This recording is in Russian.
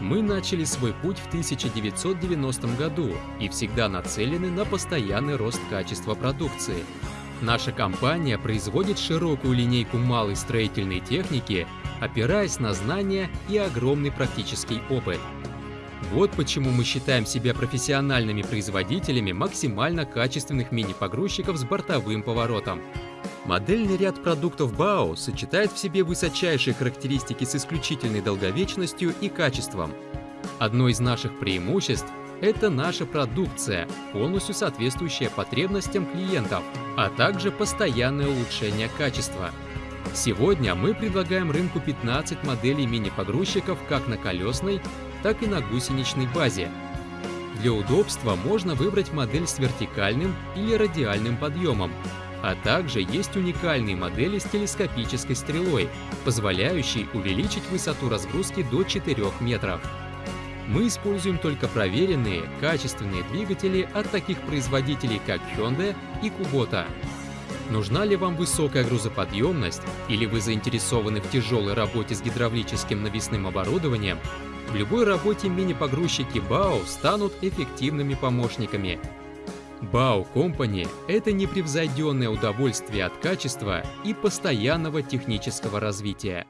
Мы начали свой путь в 1990 году и всегда нацелены на постоянный рост качества продукции. Наша компания производит широкую линейку малой строительной техники, опираясь на знания и огромный практический опыт. Вот почему мы считаем себя профессиональными производителями максимально качественных мини-погрузчиков с бортовым поворотом. Модельный ряд продуктов БАО сочетает в себе высочайшие характеристики с исключительной долговечностью и качеством. Одно из наших преимуществ – это наша продукция, полностью соответствующая потребностям клиентов, а также постоянное улучшение качества. Сегодня мы предлагаем рынку 15 моделей мини-погрузчиков как на колесной, так и на гусеничной базе. Для удобства можно выбрать модель с вертикальным или радиальным подъемом, а также есть уникальные модели с телескопической стрелой, позволяющие увеличить высоту разгрузки до 4 метров. Мы используем только проверенные, качественные двигатели от таких производителей, как Hyundai и Kubota. Нужна ли вам высокая грузоподъемность или вы заинтересованы в тяжелой работе с гидравлическим навесным оборудованием, в любой работе мини-погрузчики БАО станут эффективными помощниками. БАО Company – это непревзойденное удовольствие от качества и постоянного технического развития.